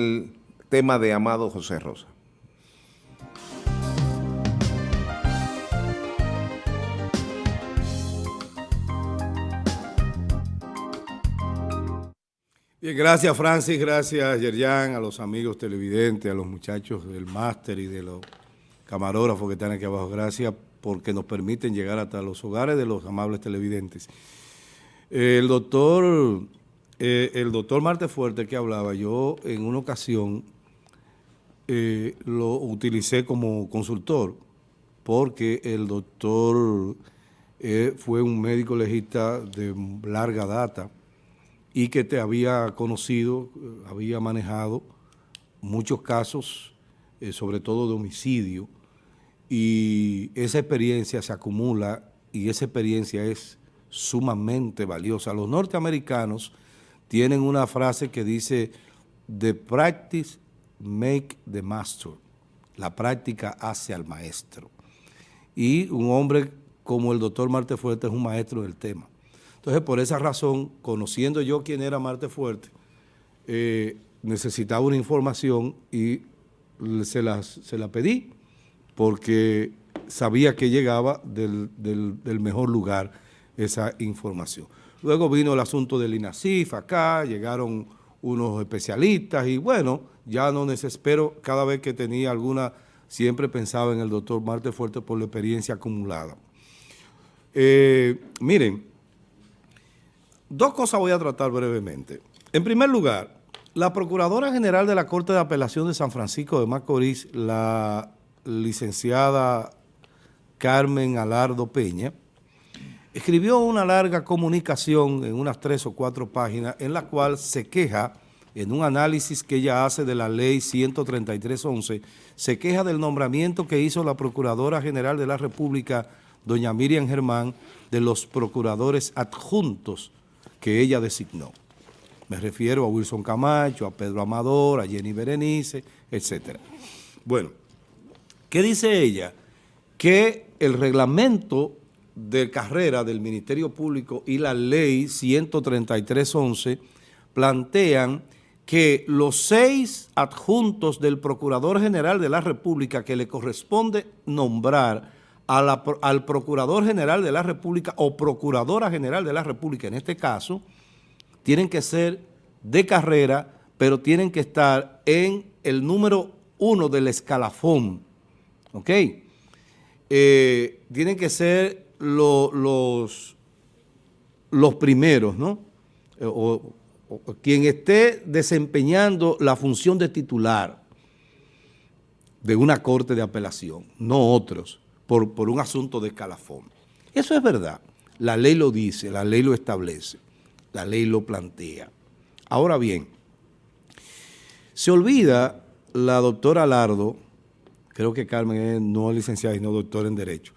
el tema de Amado José Rosa. Bien, gracias Francis, gracias Yerjan, a los amigos televidentes, a los muchachos del máster y de los camarógrafos que están aquí abajo. Gracias porque nos permiten llegar hasta los hogares de los amables televidentes. El doctor eh, el doctor Marte Fuerte que hablaba, yo en una ocasión eh, lo utilicé como consultor porque el doctor eh, fue un médico legista de larga data y que te había conocido, había manejado muchos casos, sobre todo de homicidio, y esa experiencia se acumula y esa experiencia es sumamente valiosa. Los norteamericanos tienen una frase que dice, the practice make the master. La práctica hace al maestro. Y un hombre como el doctor Marte Fuerte es un maestro del tema. Entonces, por esa razón, conociendo yo quién era Marte Fuerte, eh, necesitaba una información y se la, se la pedí porque sabía que llegaba del, del mejor lugar esa información. Luego vino el asunto del INASIF acá, llegaron unos especialistas y bueno, ya no desespero, cada vez que tenía alguna, siempre pensaba en el doctor Marte Fuerte por la experiencia acumulada. Eh, miren, dos cosas voy a tratar brevemente. En primer lugar, la Procuradora General de la Corte de Apelación de San Francisco de Macorís, la licenciada Carmen Alardo Peña, escribió una larga comunicación en unas tres o cuatro páginas en la cual se queja, en un análisis que ella hace de la ley 133.11, se queja del nombramiento que hizo la Procuradora General de la República, doña Miriam Germán, de los procuradores adjuntos que ella designó. Me refiero a Wilson Camacho, a Pedro Amador, a Jenny Berenice, etc. Bueno, ¿qué dice ella? Que el reglamento de carrera del Ministerio Público y la ley 133.11 plantean que los seis adjuntos del Procurador General de la República que le corresponde nombrar al Procurador General de la República o Procuradora General de la República, en este caso, tienen que ser de carrera, pero tienen que estar en el número uno del escalafón, ¿ok? Eh, tienen que ser los, los primeros, ¿no? Eh, o, quien esté desempeñando la función de titular de una corte de apelación, no otros, por, por un asunto de escalafón. Eso es verdad. La ley lo dice, la ley lo establece, la ley lo plantea. Ahora bien, se olvida la doctora Lardo, creo que Carmen es no licenciada y no doctora en Derecho,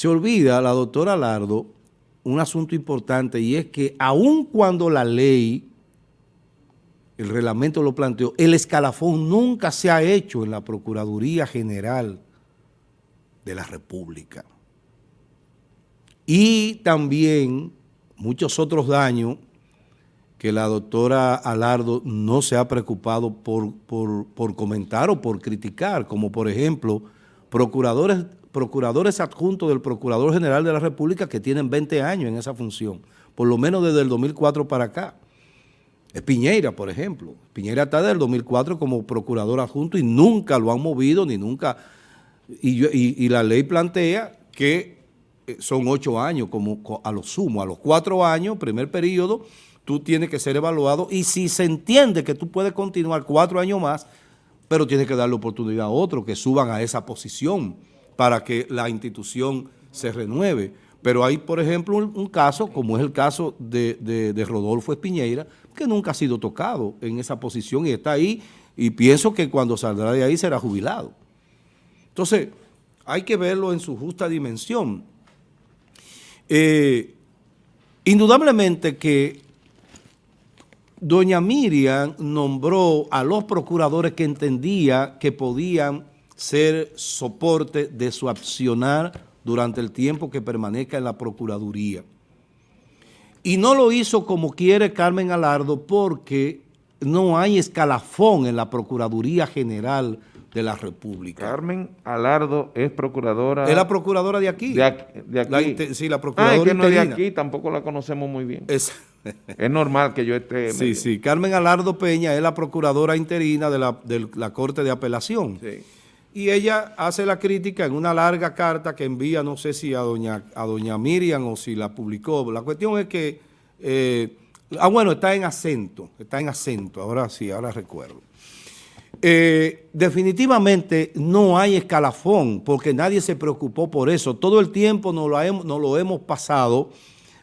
se olvida la doctora Lardo un asunto importante y es que aun cuando la ley, el reglamento lo planteó, el escalafón nunca se ha hecho en la Procuraduría General de la República. Y también muchos otros daños que la doctora Alardo no se ha preocupado por, por, por comentar o por criticar, como por ejemplo, procuradores procuradores adjuntos del Procurador General de la República que tienen 20 años en esa función, por lo menos desde el 2004 para acá. Es Piñeira, por ejemplo. Piñeira está desde el 2004 como procurador adjunto y nunca lo han movido, ni nunca... Y, la ley plantea que eh, son ocho años como a lo sumo, a los cuatro años, primer periodo, tú tienes que ser evaluado y si se entiende que tú puedes continuar cuatro años más, pero tienes que darle oportunidad a otros que suban a esa posición para que la institución se renueve. Pero hay, por ejemplo, un, caso, como es el caso de, Rodolfo Espiñeira, que nunca ha sido tocado en esa posición y está ahí, y pienso que cuando saldrá de ahí será jubilado. Entonces, hay que verlo en su justa dimensión. Eh, indudablemente que doña Miriam nombró a los procuradores que entendía que podían ser soporte de su accionar durante el tiempo que permanezca en la Procuraduría. Y no lo hizo como quiere Carmen Alardo porque no hay escalafón en la Procuraduría General de la República. Carmen Alardo es procuradora... Es la procuradora de aquí. De aquí. De aquí. sí, la procuradora ah, es que no es de aquí, tampoco la conocemos muy bien. Es, es normal que yo esté... Sí, sí. Carmen Alardo Peña es la procuradora interina de la, de la Corte de Apelación. Sí. Y ella hace la crítica en una larga carta que envía, no sé si a doña, a doña Miriam o si la publicó. La cuestión es que... Eh, ah, bueno, está en acento, está en acento, ahora sí, ahora recuerdo. Eh, definitivamente no hay escalafón porque nadie se preocupó por eso. Todo el tiempo nos lo hemos, lo hemos pasado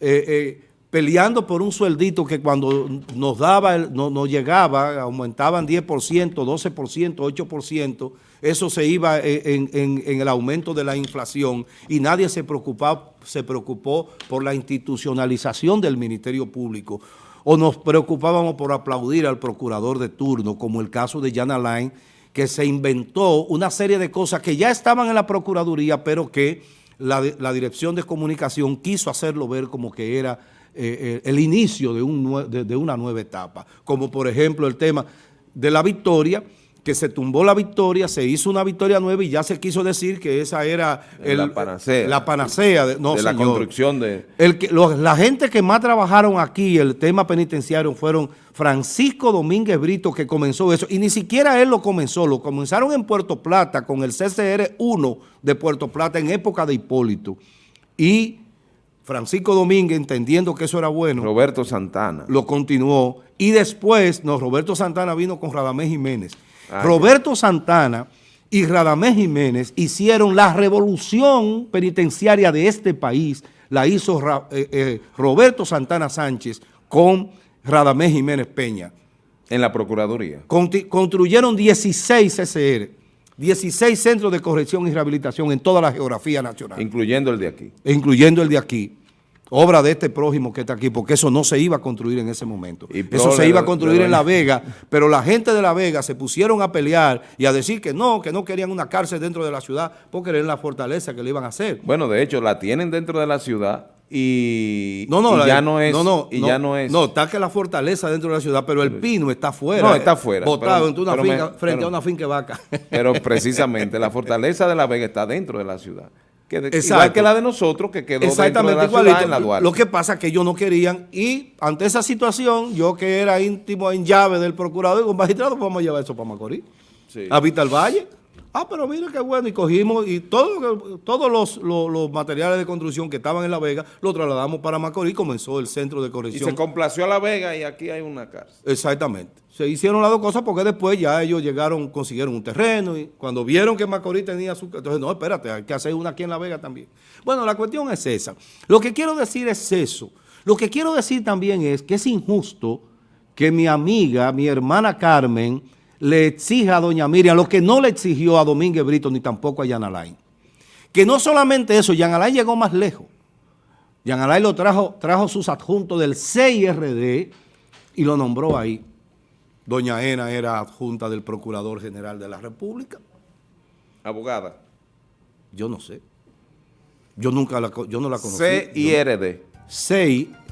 eh, peleando por un sueldito que cuando nos daba, no, nos llegaba, aumentaban 10%, 12%, 8%, eso se iba en, el aumento de la inflación y nadie se preocupó, se preocupó por la institucionalización del Ministerio Público. O nos preocupábamos por aplaudir al procurador de turno, como el caso de Jan Alain, que se inventó una serie de cosas que ya estaban en la Procuraduría, pero que la, Dirección de Comunicación quiso hacerlo ver como que era eh, eh, el inicio de, un, de una nueva etapa, como por ejemplo el tema de la victoria, que se tumbó la victoria, se hizo una victoria nueva y ya se quiso decir que esa era la panacea, la panacea de, la construcción de... El que, la gente que más trabajaron aquí el tema penitenciario fueron Francisco Domínguez Brito que comenzó eso. Y ni siquiera él lo comenzó, lo comenzaron en Puerto Plata con el CCR-1 de Puerto Plata en época de Hipólito. Y Francisco Domínguez, entendiendo que eso era bueno. Roberto Santana. Lo continuó. Y después, no, Roberto Santana vino con Radamés Jiménez. Ah, Roberto Santana y Radamés Jiménez hicieron la revolución penitenciaria de este país, la hizo eh, eh, Roberto Santana Sánchez con Radamés Jiménez Peña. En la Procuraduría. construyeron 16 CCR, 16 centros de corrección y rehabilitación en toda la geografía nacional. Incluyendo el de aquí. Incluyendo el de aquí obra de este prójimo que está aquí, porque eso no se iba a construir en ese momento. eso se iba a construir en La Vega, pero la gente de La Vega se pusieron a pelear y a decir que no, que no querían una cárcel dentro de la ciudad, porque era la fortaleza que le iban a hacer. Bueno, de hecho, la tienen dentro de la ciudad y, no, no, ya no es no, no, y ya no es no está que la fortaleza dentro de la ciudad pero el pino está fuera no está fuera botado en una finca, frente a una finca vaca pero precisamente la fortaleza de la Vega está dentro de la ciudad igual que la de nosotros, que quedó Exactamente dentro de la en la Duarte. Lo que pasa es que ellos no querían, y ante esa situación, yo que era íntimo en llave del procurador y un magistrado, pues vamos a llevar eso para Macorís. Sí. A Vital Valle. Ah, pero mira qué bueno, y cogimos, y todo, todos los, los, materiales de construcción que estaban en La Vega, lo trasladamos para Macorís, comenzó el centro de corrección. Y se complació a La Vega y aquí hay una cárcel. Exactamente. Se hicieron las dos cosas porque después ya ellos llegaron, consiguieron un terreno y cuando vieron que Macorís tenía su... Entonces, no, espérate, hay que hacer una aquí en La Vega también. Bueno, la cuestión es esa. Lo que quiero decir es eso. Lo que quiero decir también es que es injusto que mi amiga, mi hermana Carmen le exija a doña Miriam lo que no le exigió a Domínguez Brito ni tampoco a Jan Alain. Que no solamente eso, Jan Alain llegó más lejos. Jan Alain lo trajo, trajo sus adjuntos del CIRD y lo nombró ahí. Doña Ena era adjunta del Procurador General de la República. Abogada. Yo no sé. Yo nunca la, yo no la conocí. CIRD.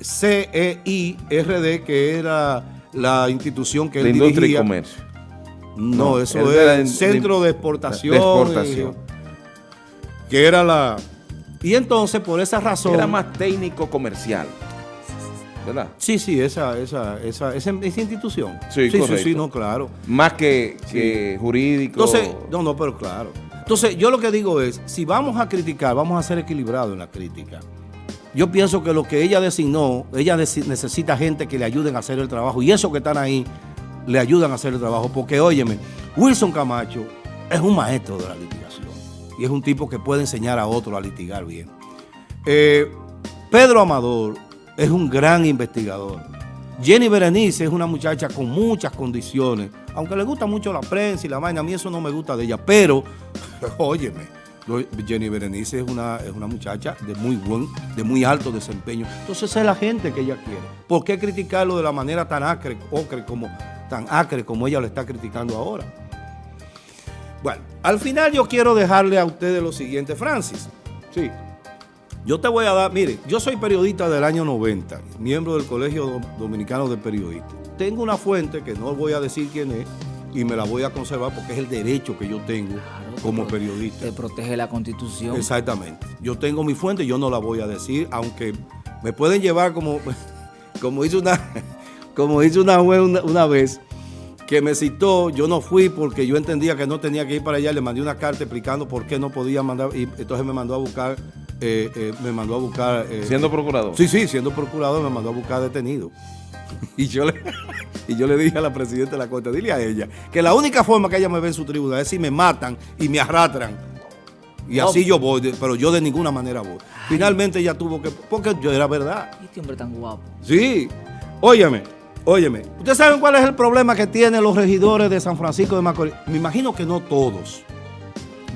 C-E-I-R-D, que era la institución que de él industria y comercio. No, eso es el centro de, exportación. exportación. que era la... Y entonces, por esa razón... Era más técnico comercial. ¿verdad? Sí, sí, esa, esa, esa, esa, institución. Sí, sí, sí, sí, no, claro. Más que, que jurídico. Entonces, no, no, pero claro. Entonces, yo lo que digo es, si vamos a criticar, vamos a ser equilibrados en la crítica. Yo pienso que lo que ella designó, ella necesita gente que le ayuden a hacer el trabajo. Y eso que están ahí, le ayudan a hacer el trabajo. Porque, óyeme, Wilson Camacho es un maestro de la litigación y es un tipo que puede enseñar a otro a litigar bien. Eh, Pedro Amador es un gran investigador. Jenny Berenice es una muchacha con muchas condiciones, aunque le gusta mucho la prensa y la vaina, a mí eso no me gusta de ella, pero, óyeme, Jenny Berenice es una, es una muchacha de muy buen, de muy alto desempeño. Entonces esa es la gente que ella quiere. ¿Por qué criticarlo de la manera tan acre, ocre como tan acre como ella lo está criticando ahora. Bueno, al final yo quiero dejarle a ustedes lo siguiente, Francis. Sí. Yo te voy a dar, mire, yo soy periodista del año 90, miembro del Colegio Dominicano de Periodistas. Tengo una fuente que no voy a decir quién es y me la voy a conservar porque es el derecho que yo tengo como periodista. Te protege la Constitución. Exactamente. Yo tengo mi fuente y yo no la voy a decir, aunque me pueden llevar como, como hizo una, como hizo una una vez que me citó, yo no fui porque yo entendía que no tenía que ir para allá, le mandé una carta explicando por qué no podía mandar, y entonces me mandó a buscar, eh, eh, me mandó a buscar... Eh, ¿Siendo procurador? Sí, sí, siendo procurador me mandó a buscar detenido. Y yo, le, y yo le dije a la presidenta de la Corte, dile a ella, que la única forma que ella me ve en su tribunal es si me matan y me arrastran. Y así yo voy, pero yo de ninguna manera voy. Finalmente ella tuvo que, porque yo era verdad. Este hombre tan guapo. Sí, óyeme, Óyeme, ¿ustedes saben cuál es el problema que tienen los regidores de San Francisco de Macorís? Me imagino que no todos.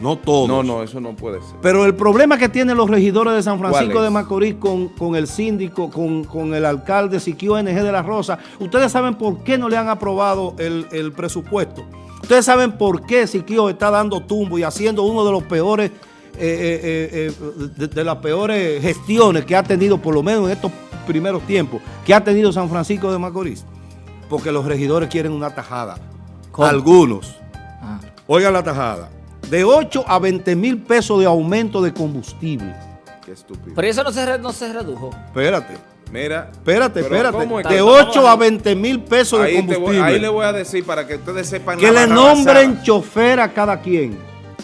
No todos. No, no, eso no puede ser. Pero el problema que tienen los regidores de San Francisco de Macorís con, el síndico, con, el alcalde Siquio NG de la Rosa, ¿ustedes saben por qué no le han aprobado el, presupuesto? ¿Ustedes saben por qué Siquio está dando tumbo y haciendo uno de los peores, eh, eh, eh, de las peores gestiones que ha tenido, por lo menos en estos primeros tiempos que ha tenido San Francisco de Macorís? Porque los regidores quieren una tajada. Algunos. Ah. Oigan la tajada. De 8 a 20 mil pesos de aumento de combustible. Qué estúpido. Pero eso no se, no se redujo. Espérate. Mira, espérate, espérate. de 8 a 20 mil pesos de combustible. ahí le voy a decir para que ustedes sepan. Que le nombren chofer a cada quien.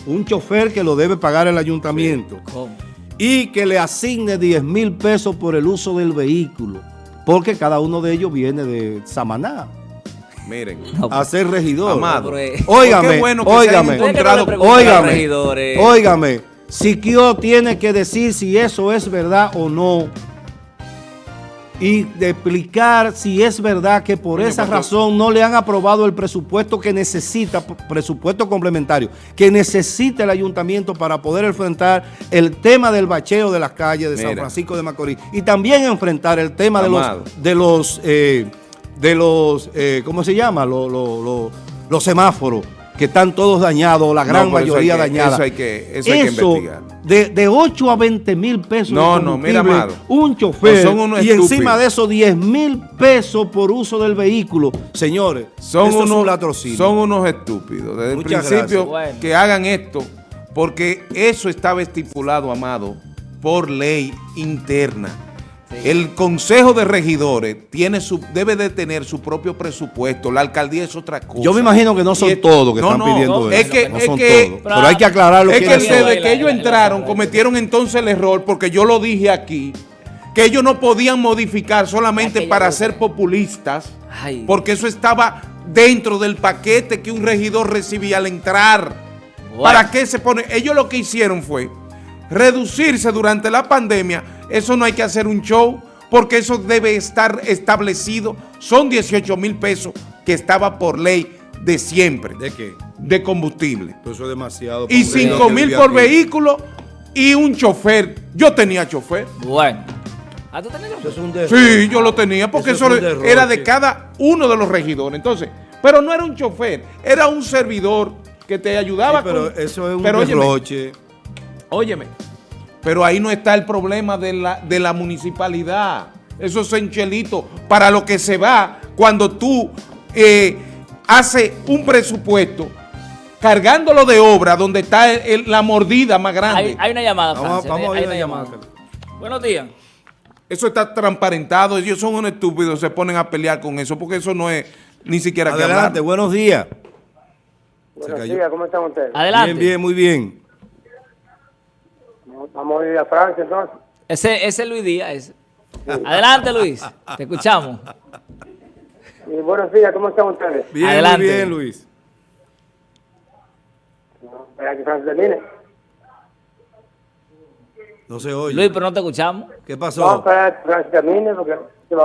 Un chofer que lo debe pagar el ayuntamiento. ¿Cómo? y que le asigne 10 mil pesos por el uso del vehículo, porque cada uno de ellos viene de Samaná. Miren, a ser regidor. Amado. Óigame, bueno óigame, óigame, óigame, Siquio tiene que decir si eso es verdad o no y de explicar si es verdad que por esa razón no le han aprobado el presupuesto que necesita, presupuesto complementario, que necesita el ayuntamiento para poder enfrentar el tema del bacheo de las calles de San Francisco de Macorís y también enfrentar el tema de los, de los, eh, de los eh, ¿cómo se llama? los semáforos que están todos dañados, la gran mayoría dañada. Eso hay que, eso hay que investigar. De, de 8 a 20 mil pesos no, no, mira, un chofer y encima de eso 10 mil pesos por uso del vehículo. Señores, son unos, son unos estúpidos. Desde el principio que hagan esto, porque eso estaba estipulado, Amado, por ley interna. El Consejo de Regidores tiene su, debe de tener su propio presupuesto. La alcaldía es otra cosa. Yo me imagino que no son todos que están pidiendo eso. Es que, no son todos. Pero hay que aclararlo. Es que desde que ellos entraron cometieron entonces el error, porque yo lo dije aquí, que ellos no podían modificar solamente para ser populistas, porque eso estaba dentro del paquete que un regidor recibía al entrar. ¿Para qué se pone? Ellos lo que hicieron fue reducirse durante la pandemia, eso no hay que hacer un show, porque eso debe estar establecido. Son 18 mil pesos que estaba por ley de siempre. ¿De qué? De combustible. eso es demasiado. Y 5 mil por vehículo y un chofer. Yo tenía chofer. Bueno. ¿Ah, tú tenías chofer? Sí, yo lo tenía porque eso, era de cada uno de los regidores. Entonces, pero no era un chofer, era un servidor que te ayudaba. pero eso es un pero, Óyeme, pero ahí no está el problema de la, de la municipalidad. Eso es enchelito para lo que se va cuando tú eh, haces un presupuesto cargándolo de obra donde está la mordida más grande. Hay, una llamada, Vamos, a ver una llamada. Buenos días. Eso está transparentado. Ellos son unos estúpidos, se ponen a pelear con eso, porque eso no es ni siquiera Adelante, buenos días. Buenos días, ¿cómo están ustedes? Adelante. Bien, bien, muy bien. Vamos a ir a Francia entonces. Ese, ese es Luis Díaz. Adelante Luis, te escuchamos. Y buenos días, ¿cómo están ustedes? Bien, Adelante. bien Luis. espera que Francia termine. No se oye. Luis, pero no te escuchamos. ¿Qué pasó? No, espera que Francia termine porque...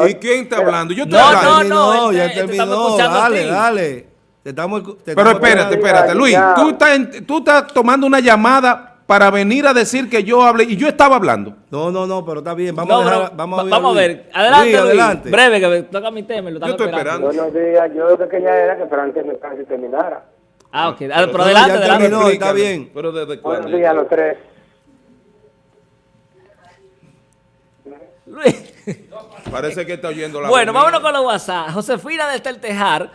¿Y quién está hablando? Yo estoy no, hablando. No, no, ya terminó. Dale, dale. Te estamos, te pero espérate, espérate. Luis, tú estás, tú estás tomando una llamada para venir a decir que yo hable, y yo estaba hablando. No, no, no, pero está bien, vamos a ver. Vamos, a ver, vamos a ver, adelante, Luis, adelante. breve, que me toca mi tema, lo yo estoy esperando. Buenos días, yo lo que quería era que Francia me terminara. Ah, ok, pero, pero adelante, adelante. Terminó, está bien. Pero desde Buenos días a los tres. Luis. Parece que está oyendo la Bueno, vámonos con los WhatsApp. Josefina desde el Tejar